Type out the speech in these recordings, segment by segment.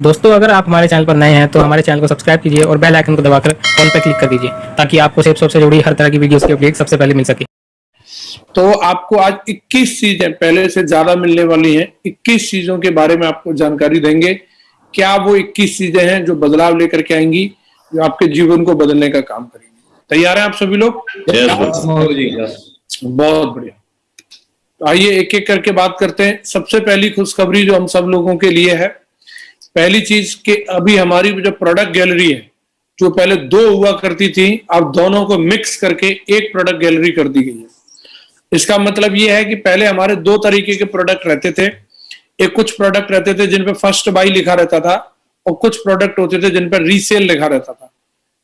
दोस्तों अगर आप हमारे चैनल पर नए हैं तो हमारे चैनल को सब्सक्राइब कीजिए और बेल आइकन को दबाकर ऑल पर क्लिक कर दीजिए ताकि आपको सेफ़ से जुड़ी हर तरह की वीडियोस की अपडेट सबसे पहले मिल सके। तो आपको आज 21 चीज़ें पहले से ज़्यादा मिलने वाली हैं। 21 चीज़ों के बारे में आपको जानकारी देंगे। क्या वो 21 चीज़ें हैं जो बदलाव लेकर के आएँगी जो आपके जीवन को बदलने का काम करेंगी? तैयार है आप सभी लोग? बहुत बढ़िया। तो आइए एक एक करके बात करते हैं। सबसे पहली खुशखबरी जो हम सब लोगों के लिए है पहली चीज़ कि अभी हमारी जो प्रोडक्ट गैलरी है जो पहले दो हुआ करती थी अब दोनों को मिक्स करके एक प्रोडक्ट गैलरी कर दी गई है। इसका मतलब यह है कि पहले हमारे दो तरीके के प्रोडक्ट रहते थे। एक कुछ प्रोडक्ट रहते थे जिन पे फ़र्स्ट बाई लिखा रहता था और कुछ प्रोडक्ट होते थे जिन पर रीसेल लिखा रहता था।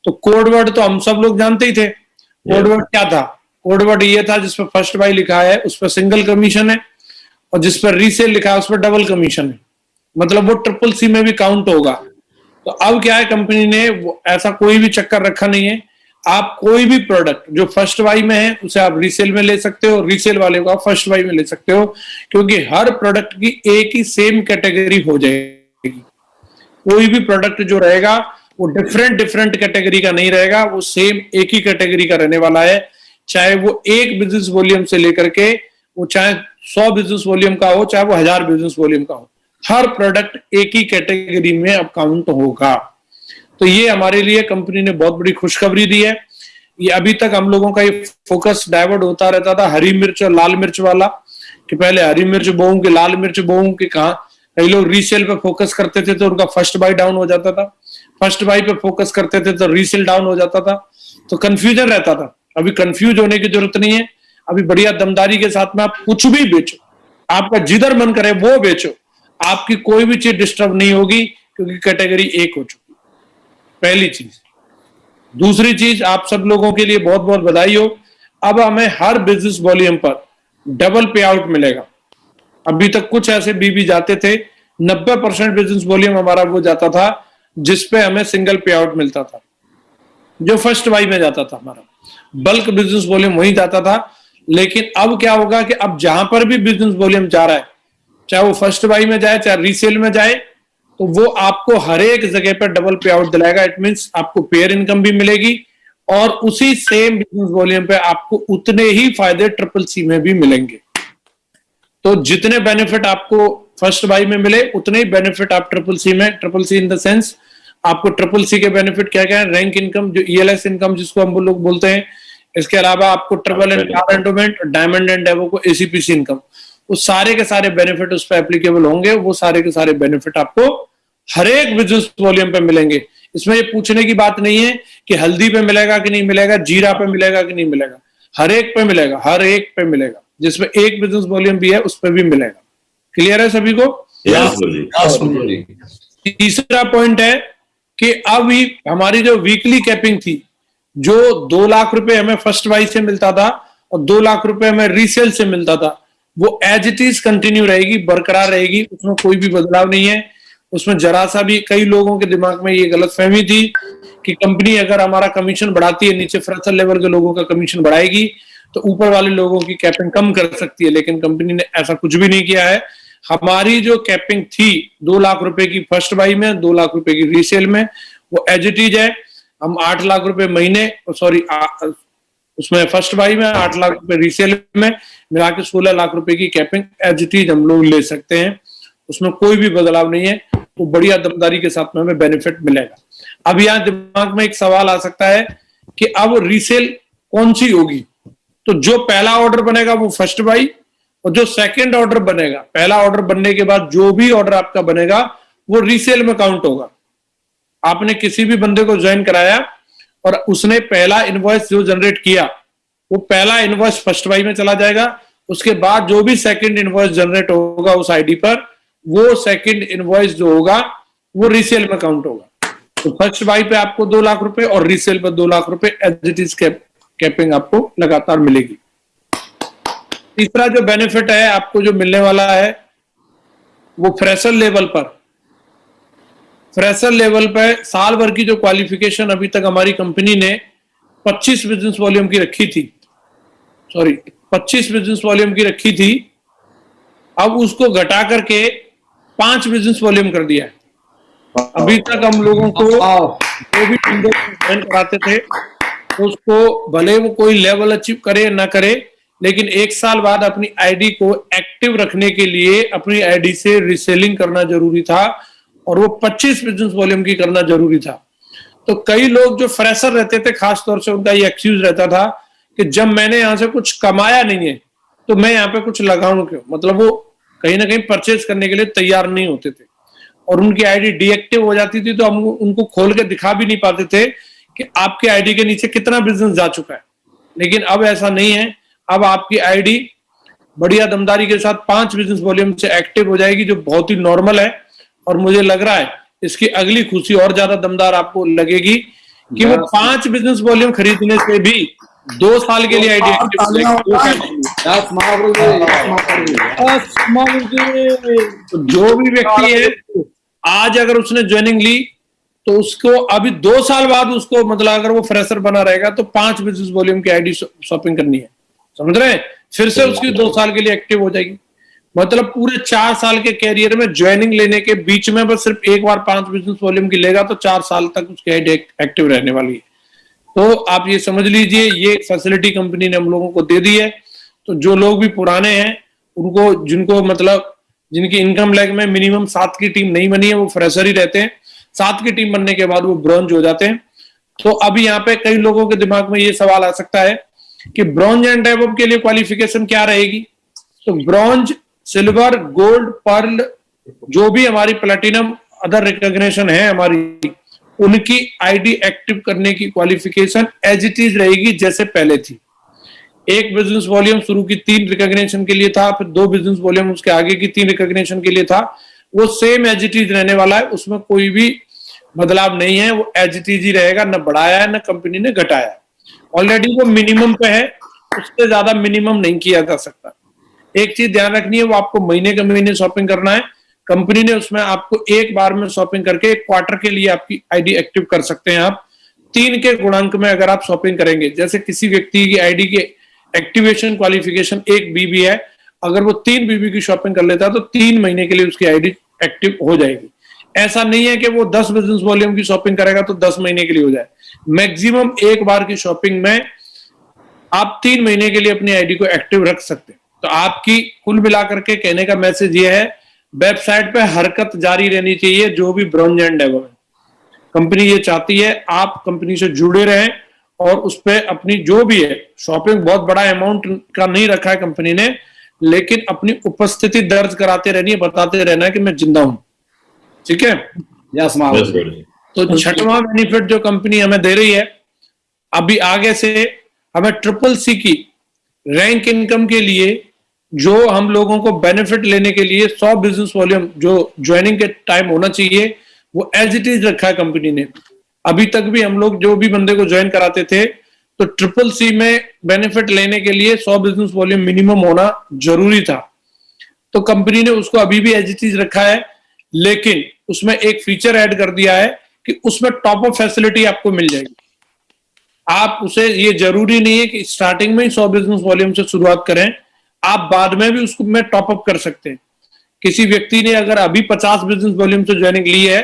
तो कोडवर्ड तो हम सब लोग जानते ही थे। कोडवर्ड क्या था? कोडवर्ड ये था जिसपे फ़र्स्ट बाई लिखा है उस पर सिंगल कमीशन है और जिस पर रीसेल लिखा है उस पर डबल कमीशन है। मतलब वो ट्रिपल सी में भी काउंट होगा। तो अब क्या है कंपनी ने ऐसा कोई भी चक्कर रखा नहीं है। आप कोई भी प्रोडक्ट जो फ़र्स्ट वाई में है, उसे आप रीसेल में ले सकते हो रीसेल वाले को आप फ़र्स्ट वाई में ले सकते हो, क्योंकि हर प्रोडक्ट की एक ही सेम कैटेगरी हो जाएगी। कोई भी प्रोडक्ट जो रहेगा, वो डिफरेंट डिफरेंट कैटेगरी का नहीं रहेगा, वो सेम एक ही कैटेगरी का रहने वाला है। चाहे वो एक बिज़नेस वॉल्यूम से लेकर के, वो चाहे सौ बिज़नेस वॉल्यूम का हो, चाहे वो हज़ार बिज़नेस वॉल्यूम का हो। हर प्रोडक्ट एक ही कैटेगरी में अब काउंट होगा। तो ये हमारे लिए कंपनी ने बहुत बड़ी खुशखबरी दी है। ये अभी तक हम लोगों का ये फोकस डाइवर्ट होता रहता था हरी मिर्च और लाल मिर्च वाला, कि पहले हरी मिर्च बोऊं कि लाल मिर्च बोऊं कि कहा। कई लोग रीसेल पे फोकस करते थे तो उनका फ़र्स्ट बाई डाउन हो जाता था। फ़र्स्ट बाई पे फोकस करते थे तो रीसेल डाउन हो जाता था। तो कंफ्यूजन रहता था। अभी कंफ्यूज होने की ज़रूरत नहीं है। अभी बढ़िया दमदारी के साथ में आप कुछ भी बेचो, आपका जिधर मन करे वो बेचो। आपकी कोई भी चीज़ डिस्टर्ब नहीं होगी, क्योंकि कैटेगरी एक हो चुकी पहली चीज़। दूसरी चीज़, आप सब लोगों के लिए बहुत बहुत बधाई हो। अब हमें हर बिज़नेस वॉल्यूम पर डबल पे आउट मिलेगा। अभी तक कुछ ऐसे बीबी जाते थे 90 परसेंट बिज़नेस वॉल्यूम हमारा वो जाता था जिसपे हमें सिंगल पे आउट मिलता था। जो फ़र्स्ट वाई में जाता था हमारा। बल्क बिज़नेस वॉल्यूम वहीं जाता था। लेकिन अब क्या होगा कि अब जहाँ पर भी बिज़नेस वॉल्यूम जा रहा है चाहे वो फ़र्स्ट बाई में जाए चाहे रीसेल में जाए तो वो आपको हर एक जगह पर डबल पे आउट दिलाएगा। इट मीन आपको पेयर इनकम भी मिलेगी और उसी सेम बिज़नेस वॉल्यूम पे आपको उतने ही फ़ायदे ट्रिपल सी में भी मिलेंगे। तो जितने बेनिफिट आपको फ़र्स्ट बाई में मिले उतने ही बेनिफिट आप ट्रिपल सी में triple C in the sense आपको ट्रिपल सी के बेनिफिट क्या क्या है? रैंक इनकम जो ईएलएस इनकम जिसको हम लोग बोलते हैं इसके अलावा आपको triple and endowment diamond and Daewoo को एसीपीसी इनकम वो सारे के सारे बेनिफिट उस पर एप्लीकेबल होंगे वो सारे के सारे बेनिफिट आपको हर एक बिज़नेस वॉल्यूम पे मिलेंगे। इसमें ये पूछने की बात नहीं है कि हल्दी पे मिलेगा कि नहीं मिलेगा जीरा पे मिलेगा कि नहीं मिलेगा। हर एक पे मिलेगा हर एक पे मिलेगा। जिसमें एक बिज़नेस वॉल्यूम भी है उस पर भी मिलेगा। क्लियर है सभी को? तीसरा पॉइंट है कि अब ही हमारी जो वीकली कैपिंग थी जो दो लाख रुपए हमें फ़र्स्ट वाइज से मिलता था और दो लाख रुपए हमें रीसेल से मिलता था वो एज इट इज़ कंटिन्यू रहेगी, बरकरार रहेगी, उसमें कोई भी बदलाव नहीं है। उसमें जरा सा भी, कई लोगों के दिमाग में ये गलत फहमी थी कि कंपनी अगर हमारा कमीशन बढ़ाती है, नीचे फ्रेशर लेवल के लोगों का कमीशन बढ़ाएगी तो ऊपर वाले लोगों की कैपिंग कम कर सकती है, लेकिन कंपनी ने ऐसा कुछ भी नहीं किया है। हमारी जो कैपिंग थी, दो लाख रुपए की फ़र्स्ट बाई में, दो लाख रुपए की रीसेल में, वो एज इट इज़ है। हम आठ लाख रुपए महीने सॉरी उसमें फ़र्स्ट बाई में आठ लाख रुपए रीसेल में, मिला के सोलह लाख रुपए की कैपिंग एज इट इज़ हम लोग ले सकते हैं। उसमें कोई भी बदलाव नहीं है, वो बढ़िया दमदारी के साथ में हमें बेनिफिट मिलेगा। अब यहाँ दिमाग में एक सवाल आ सकता है कि अब रीसेल कौन सी होगी? तो जो पहला ऑर्डर बनेगा वो फ़र्स्ट बाई और जो सेकंड ऑर्डर बनेगा, पहला ऑर्डर बनने के बाद जो भी ऑर्डर आपका बनेगा, वो रीसेल में काउंट होगा। आपने किसी भी बंदे को ज्वाइन कराया और उसने पहला इन्वॉइस जो जनरेट किया, वो पहला इनवॉइस फ़र्स्ट बाई में चला जाएगा। उसके बाद जो भी सेकंड इनवॉइस जनरेट होगा उस आईडी पर, वो सेकंड इन्वॉइस जो होगा, वो रीसेल में काउंट होगा। तो फ़र्स्ट बाई पे आपको दो लाख रुपए और रीसेल पर दो लाख रुपए एज इट इज़ कैपिंग आपको लगातार मिलेगी। तीसरा जो बेनिफिट है, आपको जो मिलने वाला है, वो फ्रेशर लेवल पर फ्रेशर लेवल पर साल भर की जो क्वालिफिकेशन अभी तक हमारी कंपनी ने 25 बिज़नेस वॉल्यूम की रखी थी। सॉरी 25 बिज़नेस वॉल्यूम की रखी थी। अब उसको घटा करके पाँच बिज़नेस वॉल्यूम कर दिया है। अभी तक हम लोगों को जो भी कराते थे उसको भले वो कोई लेवल अचीव करे ना करे लेकिन एक साल बाद अपनी आईडी को एक्टिव रखने के लिए अपनी आईडी से रिसेलिंग करना ज़रूरी था। और वो 25 बिज़नेस वॉल्यूम की करना ज़रूरी था। तो कई लोग जो फ्रेशर रहते थे खास तौर से उनका ये एक्सक्यूज रहता था कि जब मैंने यहाँ से कुछ कमाया नहीं है तो मैं यहाँ पे कुछ लगाऊँ क्यों? मतलब वो कहीं ना कहीं परचेज करने के लिए तैयार नहीं होते थे। और उनकी आईडी डीएक्टिव हो जाती थी तो हम उनको खोल के दिखा भी नहीं पाते थे कि आपके आईडी के नीचे कितना बिज़नेस जा चुका है। लेकिन अब ऐसा नहीं है। अब आपकी आईडी बढ़िया दमदारी के साथ पाँच बिज़नेस वॉल्यूम से एक्टिव हो जाएगी, जो बहुत ही नॉर्मल है। और मुझे लग रहा है इसकी अगली खुशी और ज़्यादा दमदार आपको लगेगी कि वो पाँच बिज़नेस वॉल्यूम खरीदने से भी दो साल के लिए आईडी. तो जो भी व्यक्ति है आज अगर उसने ज्वाइनिंग ली तो उसको अभी दो साल बाद उसको मतलब अगर वो फ्रेशर बना रहेगा तो पाँच बिज़नेस वॉल्यूम की आईडी शॉपिंग करनी है। समझ रहे हैं? फिर से उसकी दो साल के लिए एक्टिव हो जाएगी। मतलब पूरे चार साल के कैरियर में ज्वाइनिंग लेने के बीच में बस सिर्फ़ एक बार पाँच बिज़नेस वॉल्यूम की लेगा तो चार साल तक उसकी आईडी एक्टिव रहने वाली है। तो आप ये समझ लीजिए, ये फैसिलिटी कंपनी ने हम लोगों को दे दी है। तो जो लोग भी पुराने हैं, उनको, जिनको मतलब जिनकी इनकम लेग में मिनिमम सात की टीम नहीं बनी है, वो फ्रेशर ही रहते हैं। सात की टीम बनने के बाद वो ब्रॉन्ज हो जाते हैं। तो अभी यहाँ पे कई लोगों के दिमाग में ये सवाल आ सकता है कि ब्रॉन्ज एंड डेवलप के लिए क्वालिफिकेशन क्या रहेगी? तो ब्रॉन्ज सिल्वर, गोल्ड, पर्ल, जो भी हमारी प्लेटिनम अदर रिकॉग्निशन है हमारी, उनकी आईडी एक्टिव करने की क्वालिफिकेशन एज इट इज़ रहेगी जैसे पहले थी। एक बिज़नेस वॉल्यूम शुरू की तीन रिकॉग्निशन के लिए था, फिर दो बिज़नेस वॉल्यूम उसके आगे की तीन रिकॉग्निशन के लिए था। वो सेम एज इट इज़ रहने वाला है, उसमें कोई भी बदलाव नहीं है, वो एज इट इज़ ही रहेगा, न बढ़ाया है, न कंपनी ने घटाया ऑलरेडी वो मिनिमम पे है, उससे ज़्यादा मिनिमम नहीं किया जा सकता। एक चीज़ ध्यान रखनी है, वो आपको महीने के महीने शॉपिंग करना है। कंपनी ने उसमें आपको एक बार में शॉपिंग करके एक क्वार्टर के लिए आपकी आईडी एक्टिव कर सकते हैं आप। तीन के गुणांक में अगर आप शॉपिंग करेंगे, जैसे किसी व्यक्ति की आईडी के एक्टिवेशन क्वालिफिकेशन एक बीबी है, अगर वो तीन बीबी की शॉपिंग कर लेता है तो तीन महीने के लिए उसकी आईडी एक्टिव हो जाएगी। ऐसा नहीं है कि वो दस बिज़नेस वॉल्यूम की शॉपिंग करेगा तो दस महीने के लिए हो जाए। मैक्सिमम एक बार की शॉपिंग में आप तीन महीने के लिए अपनी आईडी को एक्टिव रख सकते हैं। तो आपकी कुल मिलाकर के कहने का मैसेज ये है वेबसाइट पे हरकत जारी रहनी चाहिए जो भी ब्रॉन्ज एंड डेवलप कंपनी ये चाहती है आप कंपनी से जुड़े रहें और उस पर अपनी जो भी है शॉपिंग बहुत बड़ा अमाउंट का नहीं रखा है कंपनी ने लेकिन अपनी उपस्थिति दर्ज कराते रहनी है बताते रहना है कि मैं ज़िंदा हूँ। ठीक है? Yes, तो छठवां बेनिफिट जो कंपनी हमें दे रही है अभी आगे से हमें ट्रिपल सी की रैंक इनकम के लिए जो हम लोगों को बेनिफिट लेने के लिए 100 बिज़नेस वॉल्यूम जो ज्वाइनिंग के टाइम होना चाहिए, वो एज इट इज़ रखा है कंपनी ने। अभी तक भी हम लोग जो भी बंदे को ज्वाइन कराते थे तो ट्रिपल सी में बेनिफिट लेने के लिए 100 बिज़नेस वॉल्यूम मिनिमम होना ज़रूरी था। तो कंपनी ने उसको अभी भी एज इट इज़ रखा है, लेकिन उसमें एक फीचर ऐड कर दिया है कि उसमें टॉप अप फैसिलिटी आपको मिल जाएगी। आप उसे, ये ज़रूरी नहीं है कि स्टार्टिंग में ही सौ बिज़नेस वॉल्यूम से शुरुआत करें। आप बाद में भी उसको में टॉप अप कर सकते हैं। किसी व्यक्ति ने अगर अभी पचास बिज़नेस वॉल्यूम से ज्वाइनिंग ली है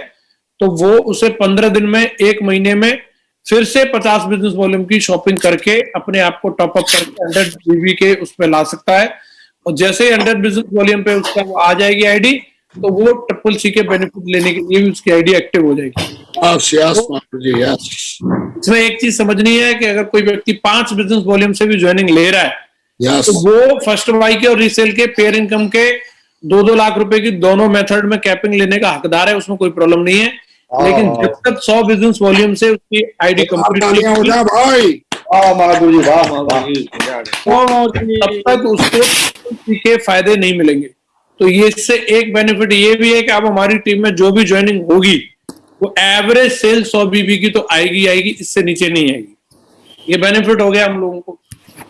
तो वो उसे पंद्रह दिन में एक महीने में फिर से पचास बिज़नेस वॉल्यूम की शॉपिंग करके अपने आप को टॉपअप करके हंड्रेड जीबी के उस पर ला सकता है। और जैसे ही हंड्रेड बिज़नेस वॉल्यूम पे उसका आ जाएगी आईडी तो वो ट्रिपल सी के बेनिफिट लेने के लिए भी उसकी आईडी एक्टिव हो जाएगी. इसमें एक चीज़ समझनी है कि अगर कोई व्यक्ति पाँच बिज़नेस वॉल्यूम से भी ज्वाइनिंग ले रहा है Yes. तो वो फ़र्स्ट बाई के और रीसेल के पेयर इनकम के दो दो लाख रुपए की दोनों मेथड में कैपिंग लेने का हकदार है उसमें कोई प्रॉब्लम नहीं है। लेकिन जब तक सौ बिज़नेस वॉल्यूम से उसकी आईडी हो कंप्लीट भाई। वाह महाप्रभु वाह। वाह तब तक उसको के फ़ायदे नहीं मिलेंगे। तो ये इससे एक बेनिफिट ये भी है कि अब हमारी टीम में जो भी ज्वाइनिंग होगी वो एवरेज सेल सौ बीबी की तो आएगी आएगी इससे नीचे नहीं आएगी। ये बेनिफिट हो गया हम लोगों को।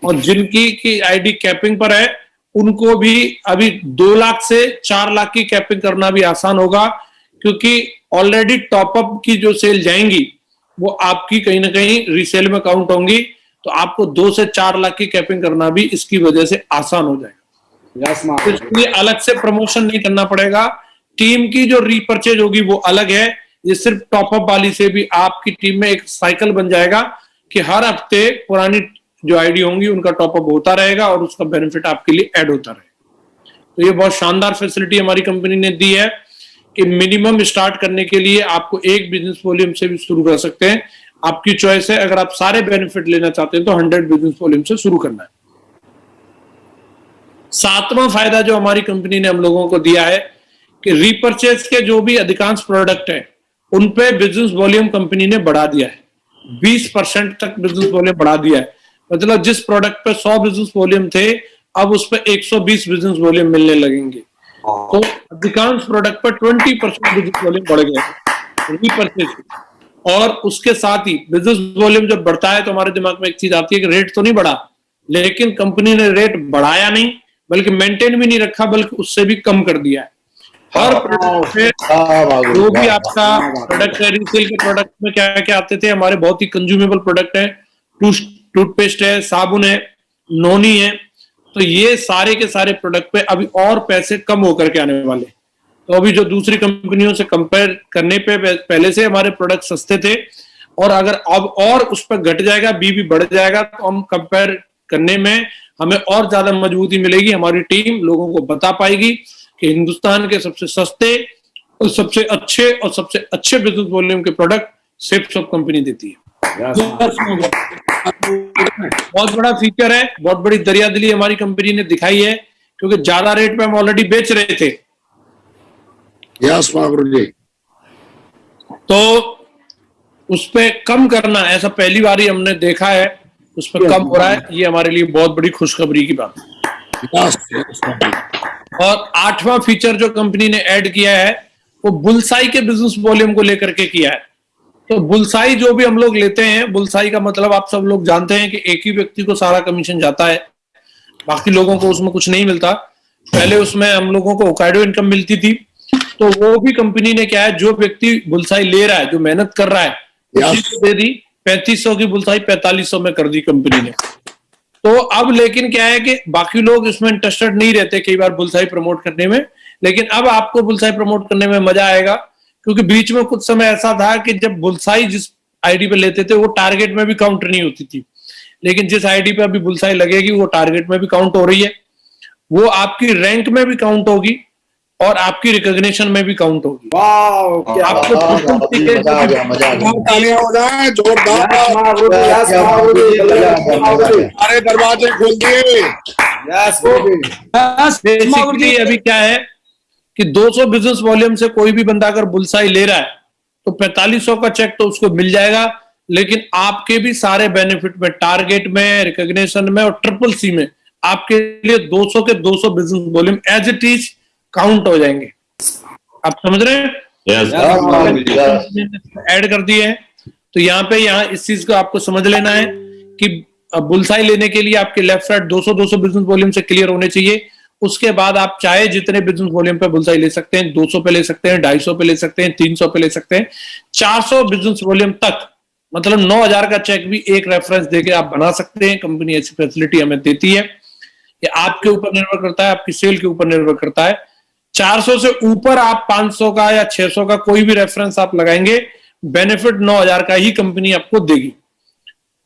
और जिनकी की आईडी कैपिंग पर है उनको भी अभी दो लाख से चार लाख की कैपिंग करना भी आसान होगा क्योंकि ऑलरेडी टॉपअप की जो सेल जाएँगी वो आपकी कहीं ना कहीं रीसेल में काउंट होंगी तो आपको दो से चार लाख की कैपिंग करना भी इसकी वजह से आसान हो जाएगा। तो Mahaprabhu. इसके लिए अलग से प्रमोशन नहीं करना पड़ेगा। टीम की जो रीपर्चेज होगी वो अलग है। ये सिर्फ़ टॉपअप वाली से भी आपकी टीम में एक साइकिल बन जाएगा कि हर हफ़्ते पुरानी जो आईडी होंगी, उनका टॉपअप होता रहेगा और उसका बेनिफिट आपके लिए ऐड होता रहेगा। तो ये बहुत शानदार फैसिलिटी हमारी कंपनी ने दी है कि मिनिमम स्टार्ट करने के लिए आपको एक बिज़नेस वॉल्यूम से भी शुरू कर सकते हैं। आपकी चॉइस है, अगर आप सारे बेनिफिट लेना चाहते हैं तो हंड्रेड बिज़नेस वॉल्यूम से शुरू करना है। सातवां फ़ायदा जो हमारी कंपनी ने हम लोगों को दिया है कि रीपर्चेज के जो भी अधिकांश प्रोडक्ट है, उनपे बिज़नेस वॉल्यूम कंपनी ने बढ़ा दिया है। 20 परसेंट तक बिज़नेस वॉल्यूम बढ़ा दिया है। मतलब जिस प्रोडक्ट पे 100 बिज़नेस वॉल्यूम थे अब उस पर 120 बिज़नेस वॉल्यूम मिलने लगेंगे। तो अधिकांश प्रोडक्ट पर 20 परसेंट बिज़नेस वॉल्यूम बढ़ गया रीपर्चेज और उसके साथ ही बिज़नेस वॉल्यूम जब बढ़ता है तो हमारे दिमाग में एक चीज़ आती है कि रेट तो नहीं बढ़ा लेकिन कंपनी ने रेट बढ़ाया नहीं बल्कि मेंटेन भी नहीं रखा बल्कि उससे भी कम कर दिया है। हर प्रोडक्ट जो भी आपका प्रोडक्ट है। रीसेल के प्रोडक्ट में क्या क्या आते थे हमारे बहुत ही कंज्यूमेबल प्रोडक्ट है। टूथपेस्ट है साबुन है नोनी है तो ये सारे के सारे प्रोडक्ट पे अभी और पैसे कम होकर के आने वाले तो अभी जो दूसरी कंपनियों से कंपेयर करने पे पहले से हमारे प्रोडक्ट सस्ते थे और अगर अब और उस पर घट जाएगा बी भी बढ़ जाएगा तो हम कंपेयर करने में हमें और ज़्यादा मजबूती मिलेगी हमारी टीम लोगों को बता पाएगी कि हिंदुस्तान के सबसे सस्ते और सबसे अच्छे और सबसे अच्छे बिज़नेस वॉल्यूम के प्रोडक्ट सेफ़ सब कंपनी देती है। बहुत बड़ा फीचर है बहुत बड़ी दरिया दिली हमारी कंपनी ने दिखाई है क्योंकि ज़्यादा रेट पे हम ऑलरेडी बेच रहे थे। यस जी तो उस पे कम करना ऐसा पहली बार ही हमने देखा है उस पर कम हो रहा है ये हमारे लिए बहुत बड़ी खुशखबरी की बात है। और आठवां फीचर जो कंपनी ने ऐड किया है वो बुलसाई के बिज़नेस वॉल्यूम को लेकर के किया है। तो बुलसाई जो भी हम लोग लेते हैं बुलसाई का मतलब आप सब लोग जानते हैं कि एक ही व्यक्ति को सारा कमीशन जाता है। बाकी लोगों को उसमें कुछ नहीं मिलता। पहले उसमें हम लोगों को ओकाइडो इनकम मिलती थी। तो वो भी कंपनी ने क्या है जो व्यक्ति बुलसाई ले रहा है जो मेहनत कर रहा है उसी को दे दी। पैंतीस की बुलसाई पैंतालीस में कर दी कंपनी ने। तो अब लेकिन क्या है कि बाकी लोग इसमें इंटरेस्टेड नहीं रहते कई बार बुलसाई प्रमोट करने में। लेकिन अब आपको बुलसाई प्रमोट करने में मज़ा आएगा। क्योंकि बीच में कुछ समय ऐसा था कि जब बुलसाई जिस आईडी पे लेते थे वो टारगेट में भी काउंट नहीं होती थी। लेकिन जिस आईडी पे अभी बुलसाई लगेगी वो टारगेट में भी काउंट हो रही है। वो आपकी रैंक में भी काउंट होगी और आपकी रिकॉग्निशन में भी काउंट होगी। सारे दरवाजे खोल दिए। अभी क्या है कि 200 बिज़नेस वॉल्यूम से कोई भी बंदा अगर बुलसाई ले रहा है तो 4500 का चेक तो उसको मिल जाएगा। लेकिन आपके भी सारे बेनिफिट में टारगेट में रिकॉग्निशन में और ट्रिपल सी में आपके लिए 200 के 200 business volume as it is count हो जाएँगे। आप समझ रहे हैं? यस ऐड कर दिए हैं। तो यहाँ पे यहाँ इस चीज़ को आपको समझ लेना है कि बुलसाई लेने के लिए आपके लेफ़्ट साइड 200 200 बिज़नेस वॉल्यूम से क्लियर होने चाहिए। उसके बाद आप चाहे जितने बिज़नेस वॉल्यूम पे बुलसाई ले सकते हैं 200 पे ले सकते हैं 250 पे ले सकते हैं 300 पे ले सकते हैं 400 बिज़नेस वॉल्यूम तक मतलब 9000 का चेक भी एक रेफरेंस देके आप बना सकते हैं कंपनी ऐसी फैसिलिटी हमें देती है। ये आपके ऊपर निर्भर करता है, आपकी सेल के ऊपर निर्भर करता है। 400 से ऊपर आप 500 का या 600 का कोई भी रेफरेंस आप लगाएँगे बेनिफिट 9000 का ही कंपनी आपको देगी।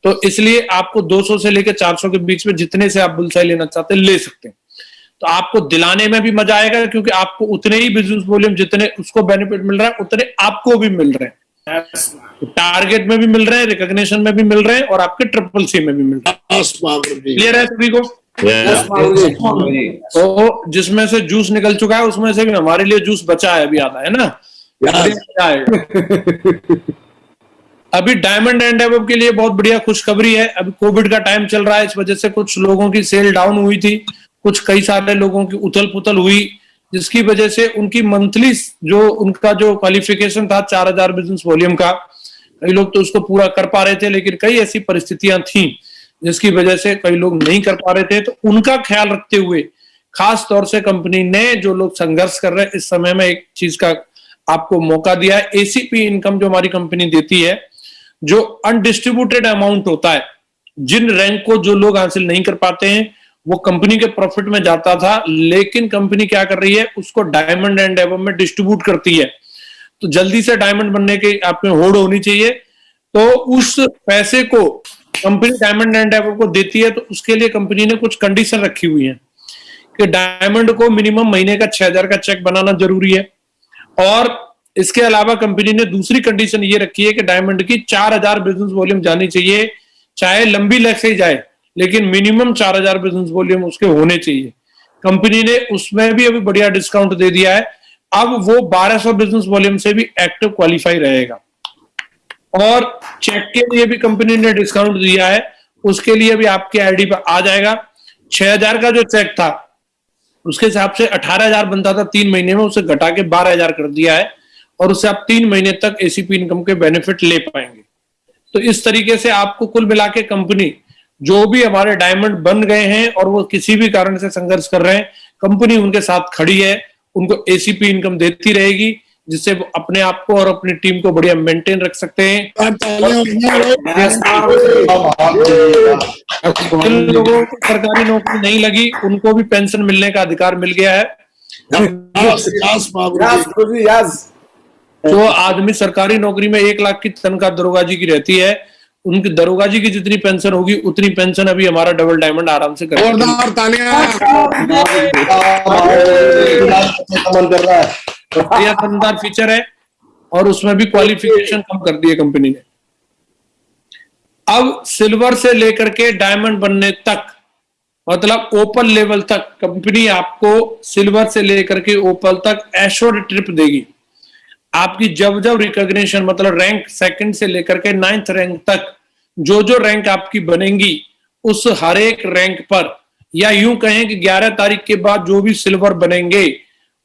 तो इसलिए आपको 200 से लेकर 400 के बीच में जितने से आप बुलसाई लेना चाहते हैं, ले सकते हैं। तो आपको दिलाने में भी मज़ा आएगा क्योंकि आपको उतने ही बिज़नेस वॉल्यूम जितने उसको बेनिफिट मिल रहा है उतने आपको भी मिल रहे हैं। तो टारगेट में भी मिल रहे हैं रिकॉग्निशन में भी मिल रहे हैं और आपके ट्रिपल सी में भी मिल रहे हैं। क्लियर है सभी को? तो जिसमें से जूस निकल चुका है उसमें से भी हमारे लिए जूस बचा है अभी आधा है ना। अभी डायमंड एंड एबव के लिए बहुत बढ़िया खुशखबरी है। अभी कोविड का टाइम चल रहा है इस वजह से कुछ लोगों की सेल डाउन हुई थी। कुछ कई सारे लोगों की उथल पुथल हुई, जिसकी वजह से उनकी मंथली जो, उनका जो क्वालिफिकेशन था, चार हज़ार बिज़नेस वॉल्यूम का, कई लोग तो उसको पूरा कर पा रहे थे, लेकिन कई ऐसी परिस्थितियाँ थी, जिसकी वजह से कई लोग नहीं कर पा रहे थे। तो उनका ख्याल रखते हुए, खास तौर से कंपनी ने जो लोग संघर्ष कर रहे हैं, इस समय में एक चीज़ का आपको मौका दिया है। एसीपी इनकम जो हमारी कंपनी देती है, जो अनडिस्ट्रीब्यूटेड अमाउंट होता है, जिन रैंक को जो लोग हासिल नहीं कर पाते हैं वो कंपनी के प्रॉफिट में जाता था, लेकिन कंपनी क्या कर रही है, उसको डायमंड एंड एवम में डिस्ट्रीब्यूट करती है। तो जल्दी से डायमंड बनने की आप में होड़ होनी चाहिए। तो उस पैसे को कंपनी डायमंड एंड डेवलप को देती है तो उसके लिए कंपनी ने कुछ कंडीशन रखी हुई है कि डायमंड को मिनिमम महीने का छह हज़ार का चेक बनाना ज़रूरी है। और इसके अलावा कंपनी ने दूसरी कंडीशन ये रखी है कि डायमंड की चार हज़ार बिज़नेस वॉल्यूम जानी चाहिए, चाहे लंबी लेग से जाए। लेकिन मिनिमम चार हज़ार बिज़नेस वॉल्यूम उसके होने चाहिए। कंपनी ने उसमें भी अभी बढ़िया डिस्काउंट दे दिया है। अब वो 1200 बिज़नेस वॉल्यूम से भी एक्टिव क्वालिफाई रहेगा। और चेक के लिए भी कंपनी ने डिस्काउंट दिया है। उसके लिए भी आपके आईडी पर आ जाएगा। 6000 का जो चेक था, उसके हिसाब से 18000 बनता था। तीन महीने में उसे घटा के 12000 कर दिया है। और उससे आप तीन महीने तक एसीपी इनकम के बेनिफिट ले पाएँगे। तो इस तरीके से आपको कुल मिला के कंपनी जो भी हमारे डायमंड बन गए हैं और वो किसी भी कारण से संघर्ष कर रहे हैं कंपनी उनके साथ खड़ी है, उनको एसीपी इनकम देती रहेगी, जिससे अपने आप को और अपनी टीम को बढ़िया मेंटेन रख सकते हैं। जिन लोगों को सरकारी नौकरी नहीं लगी, उनको भी पेंशन मिलने का अधिकार मिल गया है। जो आदमी सरकारी नौकरी में एक लाख की तनख्वाह दरोगा जी की रहती है उनकी दरोगा जी की जितनी पेंशन होगी उतनी पेंशन अभी हमारा डबल डायमंड आराम से करेगा। जोरदार है फीचर है और उसमें भी क्वालिफिकेशन कम कर दी है कंपनी ने। अब सिल्वर से लेकर के डायमंड बनने तक मतलब ओपन लेवल तक कंपनी आपको सिल्वर से लेकर के ओपल तक एश्योर्ड ट्रिप देगी। आपकी जब जब रिकॉग्निशन मतलब रैंक सेकंड से लेकर के नाइन्थ रैंक तक जो जो रैंक आपकी बनेगी उस हर एक रैंक पर या यूँ कहें कि 11 तारीख के बाद जो भी सिल्वर बनेंगे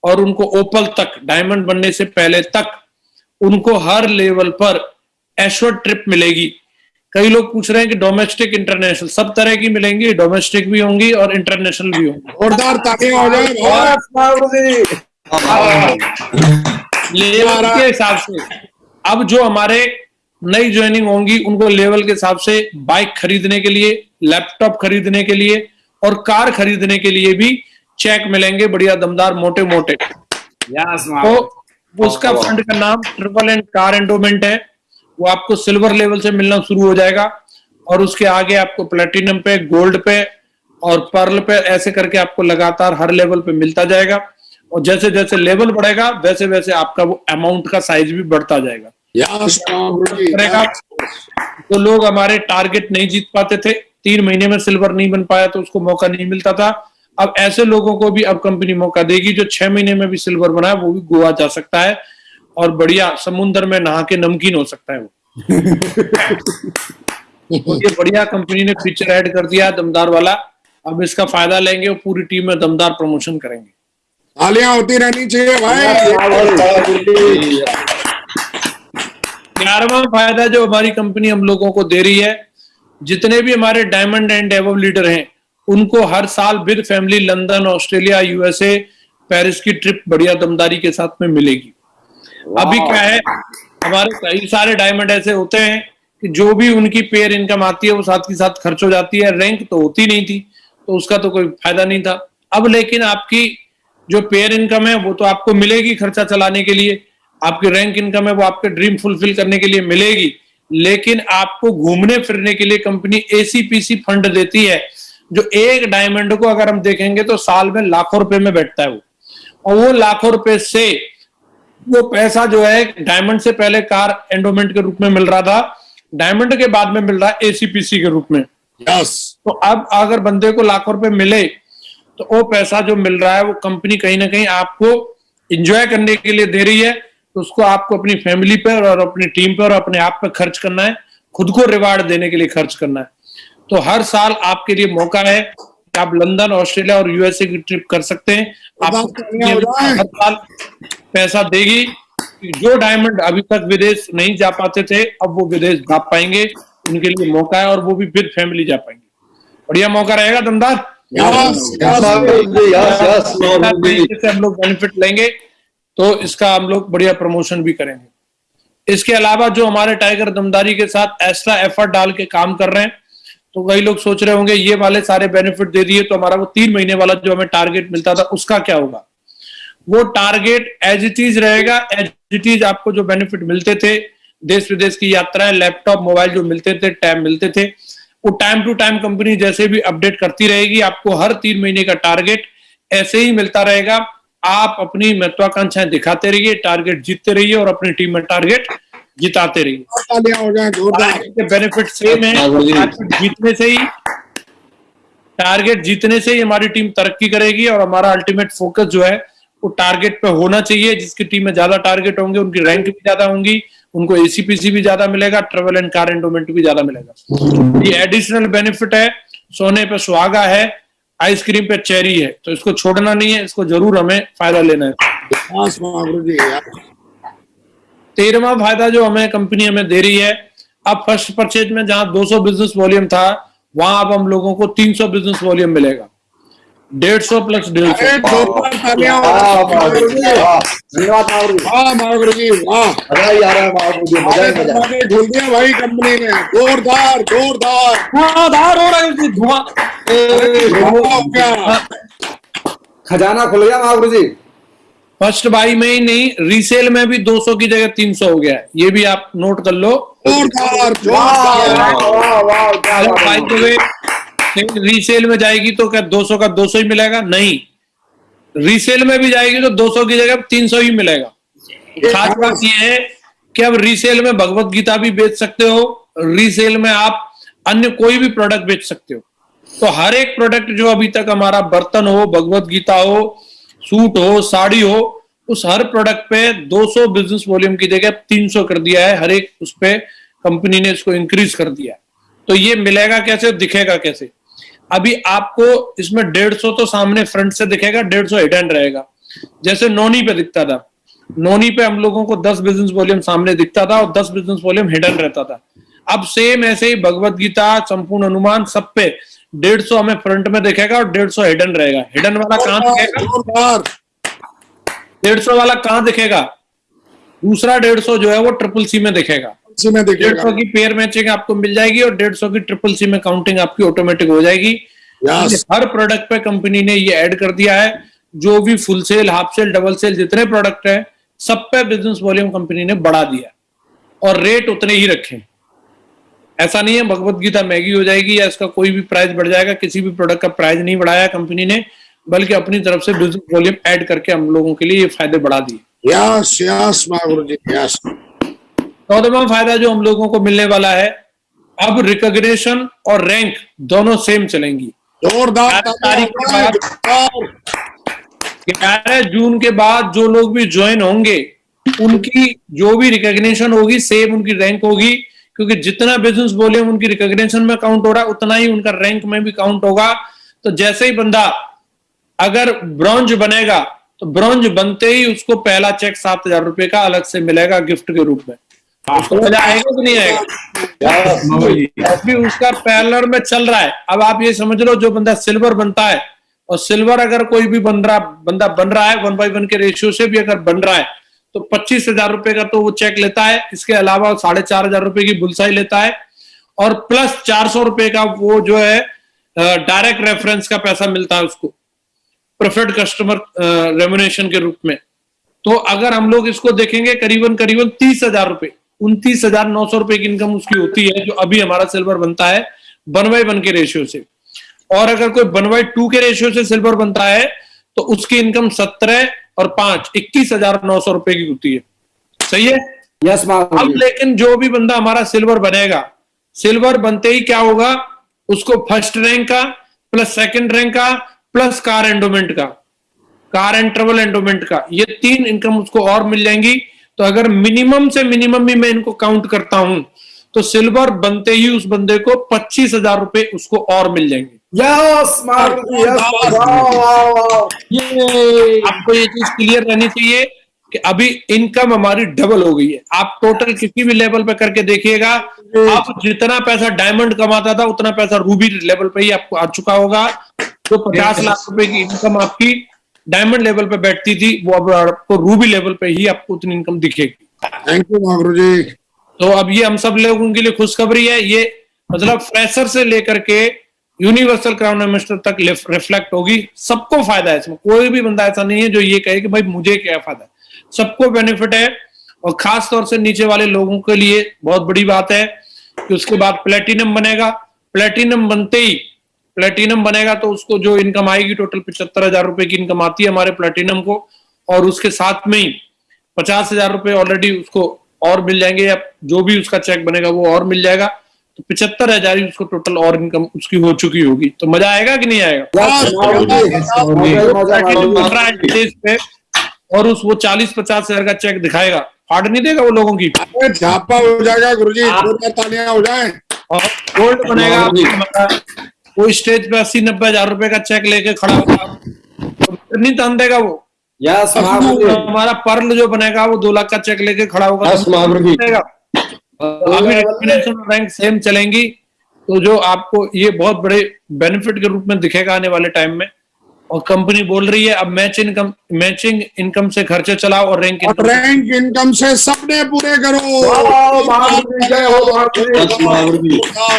और उनको ओपल तक डायमंड बनने से पहले तक उनको हर लेवल पर एश्योर्ड ट्रिप मिलेगी कई लोग पूछ रहे हैं कि डोमेस्टिक इंटरनेशनल सब तरह की मिलेंगी डोमेस्टिक भी होंगी और इंटरनेशनल भी होंगी जोरदार हो जाए लेवल के हिसाब से। अब जो हमारे नई ज्वाइनिंग होंगी उनको लेवल के हिसाब से बाइक खरीदने के लिए लैपटॉप खरीदने के लिए और कार खरीदने के लिए भी चेक मिलेंगे बढ़िया दमदार मोटे मोटे तो उसका फंड का नाम ट्रिपल एंड कार एंडोमेंट है। वो आपको सिल्वर लेवल से मिलना शुरू हो जाएगा और उसके आगे आपको प्लेटिनम पे गोल्ड पे और पर्ल पे ऐसे करके आपको लगातार हर लेवल पे मिलता जाएगा। और जैसे जैसे लेवल बढ़ेगा वैसे वैसे आपका वो अमाउंट का साइज़ भी बढ़ता जाएगा। तो लोग हमारे टारगेट नहीं जीत पाते थे। तीन महीने में सिल्वर नहीं बन पाया तो उसको मौका नहीं मिलता था। अब ऐसे लोगों को भी अब कंपनी मौका देगी जो छह महीने में भी सिल्वर बना है वो भी गोवा जा सकता है। और बढ़िया समुन्द्र में नहा के नमकीन हो सकता है वो। तो ये बढ़िया कंपनी ने फीचर ऐड कर दिया दमदार वाला। अब इसका फ़ायदा लेंगे और पूरी टीम में दमदार प्रमोशन करेंगे। तालियाँ होती रहनी चाहिए भाई। ग्यारहवा फ़ायदा जो हमारी कंपनी हम लोगों को दे रही है, जितने भी हमारे डायमंड एंड एवव लीडर हैं, उनको हर साल with family London, Australia, USA, Paris की ट्रिप बढ़िया दमदारी के साथ में मिलेगी। अभी क्या है, हमारे कई सारे डायमंड ऐसे होते हैं कि जो भी उनकी पेयर इनकम आती है, वो साथ के साथ खर्च हो जाती है। रैंक तो होती नहीं थी तो उसका तो कोई फ़ायदा नहीं था। अब लेकिन आपकी जो पेयर इनकम है वो तो आपको मिलेगी खर्चा चलाने के लिए आपकी रैंक इनकम है वो आपके ड्रीम फुलफिल करने के लिए मिलेगी। लेकिन आपको घूमने फिरने के लिए कंपनी एसीपीसी फंड देती है जो एक डायमंड को अगर हम देखेंगे तो साल में लाखों रुपए में बैठता है वो। और वो लाखों रुपए से वो पैसा जो है डायमंड से पहले कार एंडोमेंट के रूप में मिल रहा था डायमंड के बाद में मिल रहा है एसीपीसी के रूप में। यस तो अब अगर बंदे को लाखों रुपए मिले तो वो पैसा जो मिल रहा है वो कंपनी कहीं ना कहीं आपको इंजॉय करने के लिए दे रही है। तो उसको आपको अपनी फैमिली पर और अपनी टीम पर और अपने आप पर खर्च करना है। खुद को रिवार्ड देने के लिए खर्च करना है। तो हर साल आपके लिए मौका है कि आप लंदन ऑस्ट्रेलिया और यूएसए की ट्रिप कर सकते हैं। आपको। हर साल पैसा देगी जो डायमंड अभी तक विदेश नहीं जा पाते थे अब वो विदेश जा पाएँगे। उनके लिए मौका है और वो भी फिर फैमिली जा पाएँगे। बढ़िया मौका रहेगा दमदार हम लोग बेनिफिट लेंगे तो इसका हम लोग बढ़िया प्रमोशन भी करेंगे। इसके अलावा जो हमारे टाइगर दमदारी के साथ एक्स्ट्रा एफर्ट डाल के काम कर रहे हैं तो कई लोग सोच रहे होंगे ये वाले सारे बेनिफिट दे दिए तो हमारा वो तीन महीने वाला जो हमें टारगेट मिलता था उसका क्या होगा? वो टारगेट एज इट इज़ रहेगा एज इट इज़ आपको जो बेनिफिट मिलते थे देश विदेश की यात्राएँ लैपटॉप मोबाइल जो मिलते थे टैब मिलते थे वो टाइम टू टाइम कंपनी जैसे भी अपडेट करती रहेगी आपको हर तीन महीने का टारगेट ऐसे ही मिलता रहेगा। आप अपनी महत्वाकांक्षाएँ दिखाते रहिए टारगेट जीतते रहिए और अपनी टीम में टारगेट जिताते रहिए। बेनिफिट सेम है। जीतने से ही टारगेट जीतने से ही हमारी टीम तरक्की करेगी और हमारा अल्टीमेट फोकस जो है वो टारगेट पे होना चाहिए। जिसकी टीम में ज़्यादा टारगेट होंगे उनकी रैंक भी ज़्यादा होंगी। उनको एसीपीसी भी ज़्यादा मिलेगा ट्रेवल एंड कार एंडोमेंट भी ज़्यादा मिलेगा। ये एडिशनल बेनिफिट है सोने पे सुहागा है आइसक्रीम पे चेरी है तो इसको छोड़ना नहीं है इसको ज़रूर हमें फ़ायदा लेना है। तेरहवा फ़ायदा जो हमें कंपनी हमें दे रही है अब फ़र्स्ट परचेज में जहाँ 200 बिज़नेस वॉल्यूम था वहाँ अब हम लोगों को 300 बिज़नेस वॉल्यूम मिलेगा। 150 प्लस डेढ़ सौ। हो। महागुरु जी वाह ही है ही है। झूल दिया भाई कंपनी ने। जोरदार जोरदार। हो रहा है धुआँ। धुआँ हो गया। खजाना खुल गया महागुरु जी। फ़र्स्ट बाई में ही नहीं रीसेल में भी 200 की जगह 300 हो गया ये भी आप नोट कर लो। जोरदार वाह जोरदार रीसेल में जाएगी तो क्या 200 का 200 ही मिलेगा? नहीं। रीसेल में भी जाएगी तो 200 की जगह 300 ही मिलेगा। खास बात यह है कि अब रीसेल में भगवत गीता भी बेच सकते हो रीसेल में आप अन्य कोई भी प्रोडक्ट बेच सकते हो। तो हर एक प्रोडक्ट जो अभी तक हमारा बर्तन हो, भगवत गीता हो, सूट हो, साड़ी हो, उस हर प्रोडक्ट पे 200 बिज़नेस वॉल्यूम की जगह 300 कर दिया है। हर एक उस पे कंपनी ने इसको इंक्रीज कर दिया तो ये मिलेगा कैसे, दिखेगा कैसे? अभी आपको इसमें 150 तो सामने फ्रंट से दिखेगा डेढ़ सौ हिडन रहेगा। जैसे नोनी पे दिखता था। नोनी पे हम लोगों को 10 बिज़नेस वॉल्यूम सामने दिखता था और 10 बिज़नेस वॉल्यूम हिडन रहता था। अब सेम ऐसे ही भगवत गीता संपूर्ण अनुमान सब पे डेढ़ सौ हमें फ्रंट में दिखेगा और डेढ़ सौ हिडन रहेगा। हिडन वाला कहाँ दिखेगा? डेढ़ सौ वाला कहाँ दिखेगा? दूसरा डेढ़ सौ जो है वो ट्रिपल सी में दिखेगा। इसी में डेढ़ सौ की पेयर मैचिंग आपको मिल जाएगी और डेढ़ सौ की ट्रिपल सी में काउंटिंग आपकी ऑटोमेटिक हो जाएगी। हर प्रोडक्ट पे कंपनी ने ये ऐड कर दिया है। जो भी full sale half sale double sale जितने प्रोडक्ट है सब पे बिज़नेस वॉल्यूम कंपनी ने बढ़ा दिया और रेट उतने ही रखे। ऐसा नहीं है भगवत गीता महँगी हो जाएगी या इसका कोई भी प्राइस बढ़ जाएगा किसी भी प्रोडक्ट का प्राइस नहीं बढ़ाया कंपनी ने बल्कि अपनी तरफ़ से बिज़नेस वॉल्यूम ऐड करके हम लोगों के लिए ये फ़ायदे बढ़ा दिए। Yes yes Mahaguru ji yes चौदहवा फ़ायदा जो हम लोगों को मिलने वाला है अब रिकॉग्निशन और रैंक दोनों सेम चलेंगी। जोरदार तारीख के बाद- ग्यारह जून के बाद जो लोग भी ज्वाइन होंगे उनकी जो भी रिकॉग्निशन होगी सेम उनकी रैंक होगी क्योंकि जितना बिज़नेस बोले उनकी रिकॉग्निशन में काउंट हो रहा है उतना ही उनका रैंक में भी काउंट होगा। तो जैसे ही बंदा अगर ब्रॉन्ज बनेगा तो ब्रॉन्ज बनते ही उसको पहला चेक सात हज़ार रुपए का अलग से मिलेगा गिफ्ट के रूप में। उसको मज़ा आएगा कि नहीं आएगा अभी उसका पैरलर में चल रहा है। अब आप ये समझ लो जो बंदा सिल्वर बनता है और सिल्वर अगर कोई भी बन रहा बंदा बन रहा है वन बाई वन के रेशियो से भी अगर बन रहा है तो पच्चीस हज़ार रुपए का तो वो चेक लेता है। इसके अलावा साढ़े चार हज़ार रुपए की बुलसाई लेता है। और प्लस चार सौ रुपए का वो जो है डायरेक्ट रेफरेंस का पैसा मिलता है उसको प्रेफर्ड कस्टमर रेमुनेशन के रूप में। तो अगर हम लोग इसको देखेंगे करीबन करीबन तीस हज़ार रुपए उनतीस हज़ार नौ सौ रुपए की इनकम उसकी होती है जो अभी हमारा सिल्वर बनता है वन बाई वन के रेशियो से। और अगर कोई वन बाई टू के रेशियो से सिल्वर बनता है तो उसकी इनकम सत्रह और पाँच इक्कीस हज़ार नौ सौ रुपए की होती है। सही है? यस अब लेकिन जो भी बंदा हमारा सिल्वर बनेगा सिल्वर बनते ही क्या होगा? उसको फ़र्स्ट रैंक का प्लस सेकंड रैंक का प्लस कार एंडोमेंट का कार एंड ट्रेवल एंडोमेंट का ये तीन इनकम उसको और मिल जाएँगी। तो अगर मिनिमम से मिनिमम भी मैं इनको काउंट करता हूँ तो सिल्वर बनते ही उस बंदे को पच्चीस हज़ार रुपए उसको और मिल जाएँगे। यस ये आपको ये चीज़ क्लियर रहनी चाहिए कि अभी इनकम हमारी डबल हो गई है। आप टोटल किसी भी लेवल पे करके देखिएगा आप जितना पैसा डायमंड कमाता था उतना पैसा रूबी लेवल पे ही आपको आ चुका होगा। तो पचास लाख रुपए की इनकम आपकी डायमंड लेवल पे बैठती थी वो अब आपको रूबी लेवल पे ही आपको उतनी इनकम दिखेगी। Thank you ji. तो अब ये हम सब लोगों के लिए खुशखबरी है ये मतलब फ्रेशर से लेकर के यूनिवर्सल क्राउन इन्वेस्टर तक रिफ्लेक्ट होगी सबको फ़ायदा है इसमें। कोई भी बंदा ऐसा नहीं है जो ये कहे कि भाई मुझे क्या फ़ायदा है। सबको बेनिफिट है और खास तौर से नीचे वाले लोगों के लिए बहुत बड़ी बात है कि उसके बाद प्लेटिनम बनेगा। प्लेटिनम बनते ही प्लेटिनम बनेगा तो उसको जो इनकम आएगी टोटल पिछहत्तर हज़ार रुपए की इनकम आती है हमारे प्लेटिनम को। और उसके साथ में ही पचास हज़ार रुपए ऑलरेडी उसको और मिल जाएँगे या जो भी उसका चेक बनेगा वो और मिल जाएगा। तो पिछहत्तर हज़ार ही उसको टोटल और इनकम उसकी हो चुकी होगी। तो मज़ा आएगा कि नहीं आएगा? है और उस वो चालीस पचास हज़ार का चेक दिखाएगा। फाड़ नहीं देगा वो लोगों की? झापा हो जाएगा गुरुजी। जोरदार तालियाँ हो जाए। और गोल्ड बनेगा वो स्टेज पे अस्सी नब्बे हज़ार रुपए का चेक लेके खड़ा होगा। तो नहीं तान देगा वो? यस हमारा पर्ल जो बनेगा वो दो लाख का चेक लेके खड़ा होगा। रैंक सेम चलेंगी। तो जो आपको ये बहुत बड़े बेनिफिट के रूप में दिखेगा आने वाले टाइम में। और कंपनी बोल रही है अब मैच इनकम मैचिंग इनकम से खर्चे चलाओ और रैंक और रैंक इनकम से सपने पूरे करो।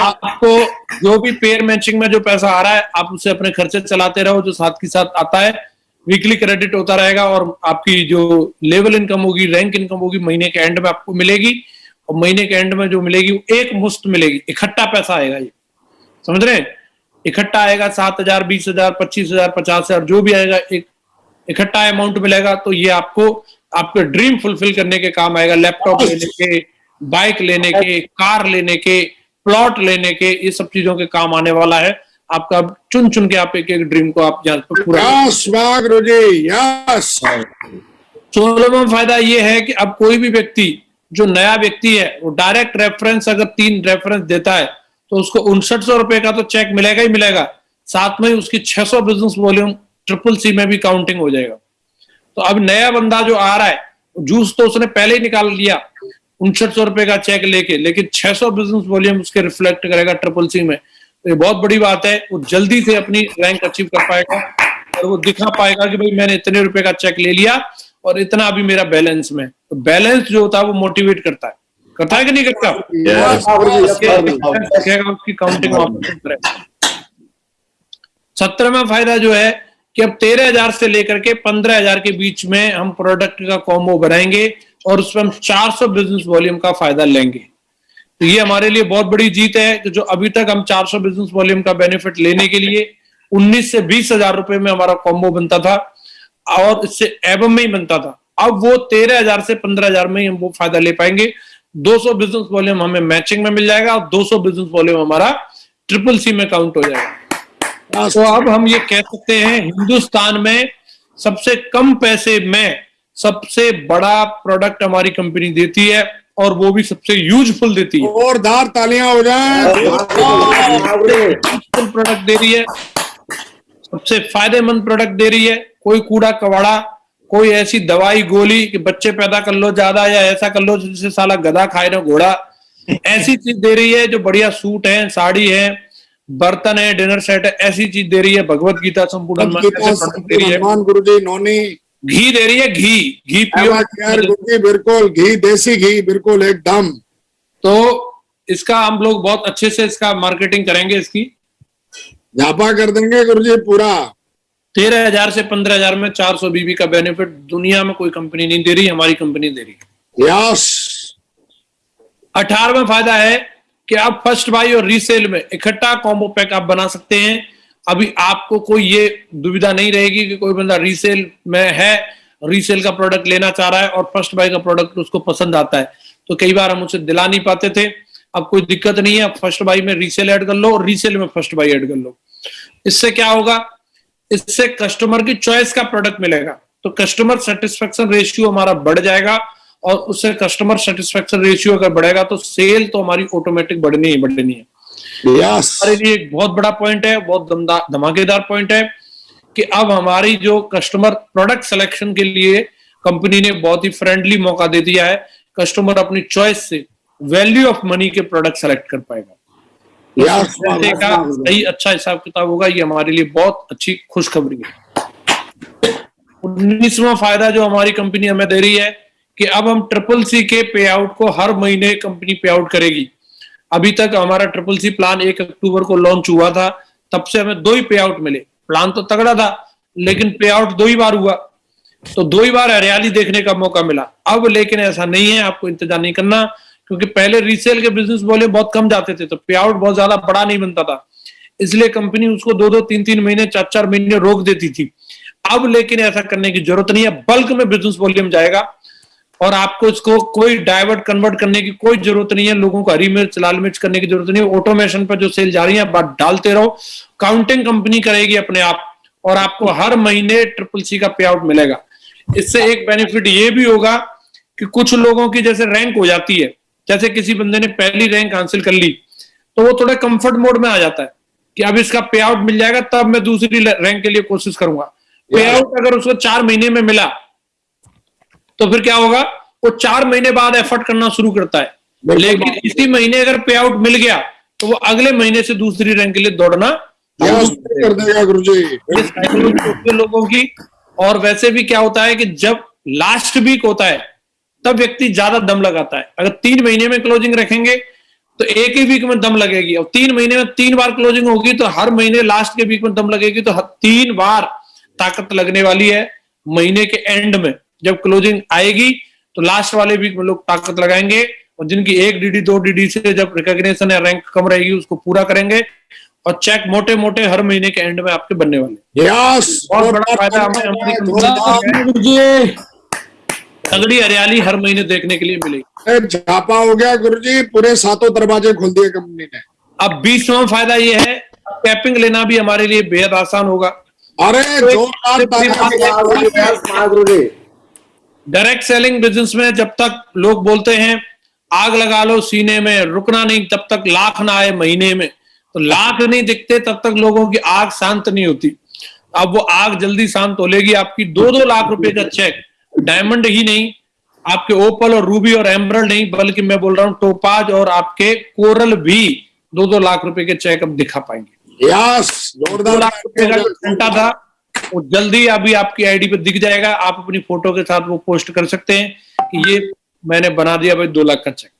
आपको जो भी पेयर मैचिंग में जो पैसा आ रहा है आप उसे अपने खर्चे चलाते रहो जो साथ के साथ आता है। वीकली क्रेडिट होता रहेगा और आपकी जो लेवल इनकम होगी रैंक इनकम होगी महीने के एंड में आपको मिलेगी। और महीने के एंड में जो मिलेगी वो एक मुश्त मिलेगी। इकट्ठा पैसा आएगा ये। समझ रहे हैं? इकट्ठा आएगा सात हज़ार बीस हज़ार पच्चीस हज़ार पचास हज़ार जो भी आएगा एक इकट्ठा अमाउंट मिलेगा तो ये आपको आपके ड्रीम फुलफिल करने के काम आएगा। लैपटॉप लेने के बाइक लेने के कार लेने के प्लॉट लेने के ये सब चीज़ों के काम आने वाला है। आपका चुन चुन के आप एक एक ड्रीम को आप पर सोलहवा फ़ायदा ये है कि अब कोई भी व्यक्ति जो नया व्यक्ति है वो डायरेक्ट रेफरेंस अगर तीन रेफरेंस देता है तो उसको उनसठ सौ रुपए का तो चेक मिलेगा ही मिलेगा। साथ में उसकी 600 बिज़नेस वॉल्यूम ट्रिपल सी में भी काउंटिंग हो जाएगा। तो अब नया बंदा जो आ रहा है जूस तो उसने पहले ही निकाल लिया, उनसठ सौ रुपए का चेक लेके, लेकिन 600 बिज़नेस वॉल्यूम उसके रिफ्लेक्ट करेगा ट्रिपल सी में। तो ये बहुत बड़ी बात है, वो जल्दी से अपनी रैंक अचीव कर पाएगा और वो दिखा पाएगा कि भाई मैंने इतने रुपए का चेक ले लिया और इतना अभी मेरा बैलेंस में। तो बैलेंस जो होता है वो मोटिवेट करता है। करता है कि नहीं करता उसकी काउंटिंग सत्रहवा फ़ायदा जो है कि अब तेरह हज़ार से लेकर के पंद्रह हज़ार के बीच में हम प्रोडक्ट का कॉम्बो बनाएँगे और उसमें हम 400 बिज़नेस वॉल्यूम का फ़ायदा लेंगे। तो ये हमारे लिए बहुत बड़ी जीत है कि जो अभी तक हम 400 बिज़नेस वॉल्यूम का बेनिफिट लेने के लिए 19 से बीस हज़ार रुपए में हमारा कॉम्बो बनता था और इससे एबम में ही बनता था। अब वो तेरह हज़ार से पंद्रह हज़ार में ही हम वो फ़ायदा ले पाएँगे। 200 बिज़नेस वॉल्यूम हमें मैचिंग में मिल जाएगा और 200 बिज़नेस वॉल्यूम हमारा ट्रिपल सी में काउंट हो जाएगा। तो अब हम ये कह सकते हैं हिंदुस्तान में सबसे कम पैसे में सबसे बड़ा प्रोडक्ट हमारी कंपनी देती है और वो भी सबसे यूजफुल देती है। जोरदार तालियाँ हो जाए। प्रोडक्ट दे रही है सबसे फ़ायदेमंद प्रोडक्ट दे रही है कोई कूड़ा कवाड़ा कोई ऐसी दवाई गोली कि बच्चे पैदा कर लो ज़्यादा या ऐसा कर लो जिससे साला गधा खाए ना घोड़ा। ऐसी चीज़ दे रही है जो बढ़िया सूट है साड़ी है बर्तन है डिनर सेट है ऐसी चीज़ दे रही है भगवत गीता संपूर्ण हनुमान है। हनुमान गुरुजी नोनी। घी दे रही है घी। घी पियो। बिल्कुल घी देसी घी बिल्कुल एकदम। तो इसका हम लोग बहुत अच्छे से इसका मार्केटिंग करेंगे इसकी। झापा कर देंगे गुरुजी पूरा। तेरह हज़ार से पंद्रह हज़ार में चार सौ बीबी का बेनिफिट दुनिया में कोई कंपनी नहीं दे रही हमारी कंपनी दे रही यस अठारहवा फ़ायदा है कि आप फ़र्स्ट बाई और रीसेल में इकट्ठा कॉम्बो पैक आप बना सकते हैं। अभी आपको कोई ये दुविधा नहीं रहेगी कि कोई बंदा रीसेल में है रीसेल का प्रोडक्ट लेना चाह रहा है और फ़र्स्ट बाई का प्रोडक्ट उसको पसंद आता है। तो कई बार हम उसे दिला नहीं पाते थे। अब कोई दिक्कत नहीं है फ़र्स्ट बाई में रीसेल ऐड कर लो और रीसेल में फ़र्स्ट बाई ऐड कर लो। इससे क्या होगा? इससे कस्टमर की चॉइस का प्रोडक्ट मिलेगा। तो कस्टमर सेटिस्फेक्शन रेशियो हमारा बढ़ जाएगा और उससे कस्टमर सेटिस्फेक्शन रेशियो अगर बढ़ेगा तो सेल तो हमारी ऑटोमेटिक बढ़नी ही बढ़नी है। यस हमारे लिए एक बहुत बड़ा पॉइंट है बहुत धमाकेदार पॉइंट है कि अब हमारी जो कस्टमर प्रोडक्ट सिलेक्शन के लिए कंपनी ने बहुत ही फ्रेंडली मौका दे दिया है कस्टमर अपनी चॉइस से वैल्यू ऑफ़ मनी के प्रोडक्ट सेलेक्ट कर पाएगा। पैसे का सही अच्छा हिसाब किताब होगा ये हमारे लिए बहुत अच्छी खुशखबरी है। उन्नीसवा फ़ायदा जो हमारी कंपनी हमें दे रही है कि अब हम ट्रिपल सी के पे आउट को हर महीने कंपनी पे आउट करेगी। अभी तक हमारा ट्रिपल सी प्लान एक अक्टूबर को लॉन्च हुआ था तब से हमें दो ही पे आउट मिले। प्लान तो तगड़ा था लेकिन पे आउट दो ही बार हुआ। तो दो ही बार हरियाली देखने का मौका मिला। अब लेकिन ऐसा नहीं है आपको इंतज़ार नहीं करना। क्योंकि पहले रीसेल के बिज़नेस बोले बहुत कम जाते थे तो पे आउट बहुत ज़्यादा बड़ा नहीं बनता था। इसलिए कंपनी उसको दो दो तीन तीन महीने चार चार महीने रोक देती थी। अब लेकिन ऐसा करने की ज़रूरत नहीं है। बल्क में बिज़नेस वॉल्यूम जाएगा और आपको इसको कोई डाइवर्ट कन्वर्ट करने की कोई ज़रूरत नहीं है। लोगों को हरी मिर्च, लाल मिर्च करने की ज़रूरत नहीं है। ऑटोमेशन पर जो सेल जा रही है बात डालते रहो। काउंटिंग कंपनी करेगी अपने आप और आपको हर महीने ट्रिपल सी का पे आउट मिलेगा। इससे एक बेनिफिट ये भी होगा कि कुछ लोगों की जैसे रैंक हो जाती है। जैसे किसी बंदे ने पहली रैंक हासिल कर ली तो वो थोड़ा कंफर्ट मोड में आ जाता है कि अब इसका पे आउट मिल जाएगा तब मैं दूसरी रैंक के लिए कोशिश करूँगा। पे आउट अगर उसको चार महीने में मिला तो फिर क्या होगा? वो चार महीने बाद एफर्ट करना शुरू करता है। लेकिन इसी महीने अगर पे आउट मिल गया तो वो अगले महीने से दूसरी रैंक के लिए दौड़ना कर देगा गुरु जी लोगों की और वैसे भी क्या होता है कि जब लास्ट वीक होता है तब व्यक्ति ज़्यादा दम लगाता है। अगर तीन महीने में क्लोजिंग रखेंगे तो एक ही वीक में दम लगेगी। और तीन महीने में तीन बार क्लोजिंग होगी तो हर महीने लास्ट के वीक में दम लगेगी। तो तीन बार ताकत लगने वाली है महीने के एंड में। जब क्लोजिंग आएगी तो लास्ट वाले वीक में लोग ताकत लगाएँगे और जिनकी एक डीडी दो डीडी से जब रिकॉग्निशन या रैंक कम रहेगी उसको पूरा करेंगे और चेक मोटे मोटे हर महीने के एंड में आपके बनने वाले यस बहुत बड़ा फ़ायदा हमें हमारी कंपनी को। गुरुजी तगड़ी हरियाली हर महीने देखने के लिए मिलेगी झापा हो गया गुरु जी पूरे सातों दरवाजे खोल दिए कंपनी ने। अब बीसवा फ़ायदा ये है कैपिंग लेना भी हमारे लिए बेहद आसान होगा। अरे डायरेक्ट सेलिंग बिज़नेस में जब तक लोग बोलते हैं आग लगा लो सीने में रुकना नहीं तब तक लाख ना आए महीने में। तो लाख नहीं दिखते तब तक लोगों की आग शांत नहीं होती। अब वो आग जल्दी शांत हो लेगी आपकी दो दो लाख रुपए का चेक डायमंड ही नहीं आपके ओपल और रूबी और एमरल्ड नहीं बल्कि मैं बोल रहा हूँ टोपाज और आपके कोरल भी दो दो लाख रुपए के चेक अब दिखा पाएँगे। यस जोरदार लाख रुपए का घंटा था वो जल्दी अभी आपकी आईडी पे दिख जाएगा आप अपनी फ़ोटो के साथ वो पोस्ट कर सकते हैं कि ये मैंने बना दिया भाई दो लाख का चेक।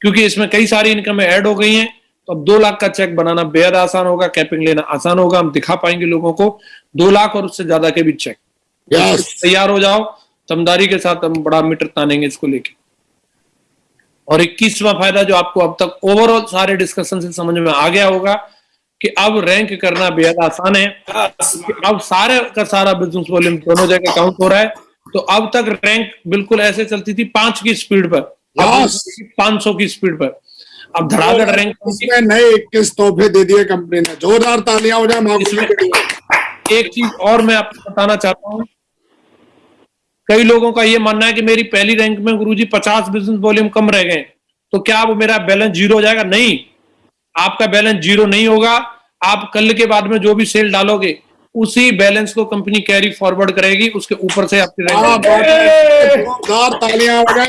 क्योंकि इसमें कई सारी इनकम ऐड हो गई हैं तो अब दो लाख का चेक बनाना बेहद आसान होगा कैपिंग लेना आसान होगा हम दिखा पाएँगे लोगों को दो लाख और उससे ज़्यादा के भी चेक। तैयार हो जाओ तमदारी के साथ हम बड़ा मीटर तानेंगे इसको लेके। और इक्कीसवा फ़ायदा जो आपको अब तक ओवरऑल सारे डिस्कशन से समझ में आ गया होगा कि अब रैंक करना बेहद आसान है। अब सारे का सारा बिज़नेस वॉल्यूम दोनों जगह काउंट हो रहा है। तो अब तक रैंक बिल्कुल ऐसे चलती थी पाँच की स्पीड पर। पाँच सौ की स्पीड पर। अब धड़ाधड़ रैंक इसमें नए इक्कीस तोहफे दे दिए कंपनी ने। जोरदार तालियाँ हो जाए एक चीज़ और मैं आपको बताना चाहता हूँ। कई लोगों का ये मानना है कि मेरी पहली रैंक में गुरुजी पचास बिज़नेस वॉल्यूम कम रह गए। तो क्या अब मेरा बैलेंस ज़ीरो हो जाएगा? नहीं। आपका बैलेंस ज़ीरो नहीं होगा। आप कल के बाद में जो भी सेल डालोगे उसी बैलेंस को कंपनी कैरी फॉरवर्ड करेगी। उसके ऊपर से आपकी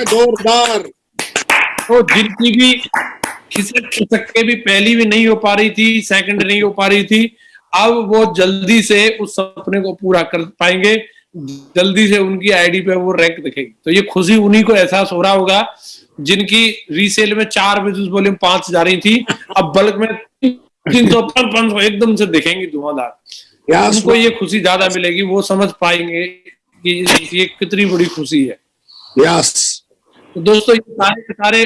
जोरदार तो जिनकी भी खिसक खिसक के भी पहली भी नहीं हो पा रही थी सेकंड नहीं हो पा रही थी अब वो जल्दी से उस सपने को पूरा कर पाएँगे। जल्दी से उनकी आईडी पे वो रैंक दिखेगी। तो ये खुशी उन्हीं को एहसास हो रहा होगा जिनकी रीसेल में चार बिज़नेस वॉल्यूम पाँच जा रही थी अब बल्क में तीन सौ पाँच सौ एकदम से दिखेंगी धुआंधार। उनको ये खुशी ज़्यादा मिलेगी वो समझ पाएँगे कि ये कितनी बड़ी खुशी है। यस तो दोस्तों ये सारे के सारे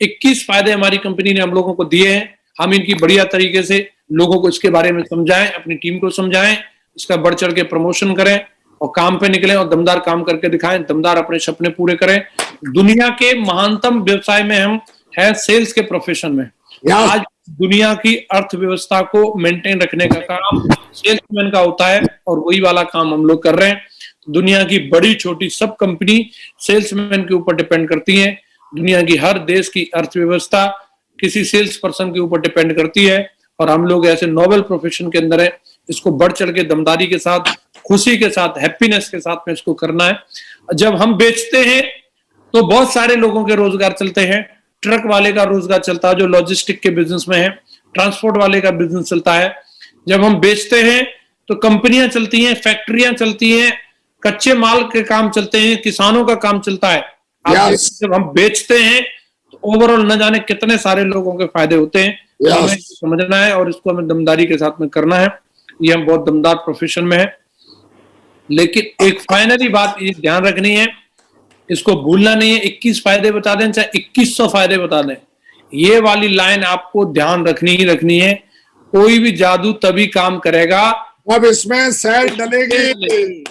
21 फ़ायदे हमारी कंपनी ने हम लोगों को दिए हैं। हम इनकी बढ़िया तरीके से लोगों को इसके बारे में समझाएँ अपनी टीम को समझाएँ इसका बढ़ चढ़ के प्रमोशन करें। और काम पे निकले और दमदार काम करके दिखाएँ दमदार अपने सपने पूरे करें। दुनिया के महानतम व्यवसाय में हम है सेल्स के प्रोफेशन में। आज दुनिया की अर्थव्यवस्था को मेंटेन रखने का काम सेल्समैन का होता है और वही वाला काम हम लोग कर रहे हैं। दुनिया की बड़ी छोटी सब कंपनी सेल्समैन के ऊपर डिपेंड करती है। दुनिया की हर देश की अर्थव्यवस्था किसी सेल्स पर्सन के ऊपर डिपेंड करती है और हम लोग ऐसे नोबल प्रोफेशन के अंदर है। इसको बढ़ चढ़ के दमदारी के साथ खुशी के साथ हैप्पीनेस के साथ में इसको करना है। जब हम बेचते हैं तो बहुत सारे लोगों के रोज़गार चलते हैं। ट्रक वाले का रोज़गार चलता है जो लॉजिस्टिक के बिज़नेस में है ट्रांसपोर्ट वाले का बिज़नेस चलता है। जब हम बेचते हैं तो कंपनियाँ चलती हैं फैक्ट्रियाँ चलती हैं कच्चे माल के काम चलते हैं किसानों का काम चलता है। Yes. जब हम बेचते हैं तो ओवरऑल न जाने कितने सारे लोगों के फ़ायदे होते हैं। तो हमें समझना है और इसको हमें दमदारी के साथ में करना है। ये हम बहुत दमदार प्रोफेशन में है। लेकिन एक फाइनली बात ये ध्यान रखनी है इसको भूलना नहीं है 21 फ़ायदे बता दें चाहे 2100 फ़ायदे बता दें। ये वाली लाइन आपको ध्यान रखनी ही रखनी है कोई भी जादू तभी काम करेगा। अब इसमें सेल डलेगी।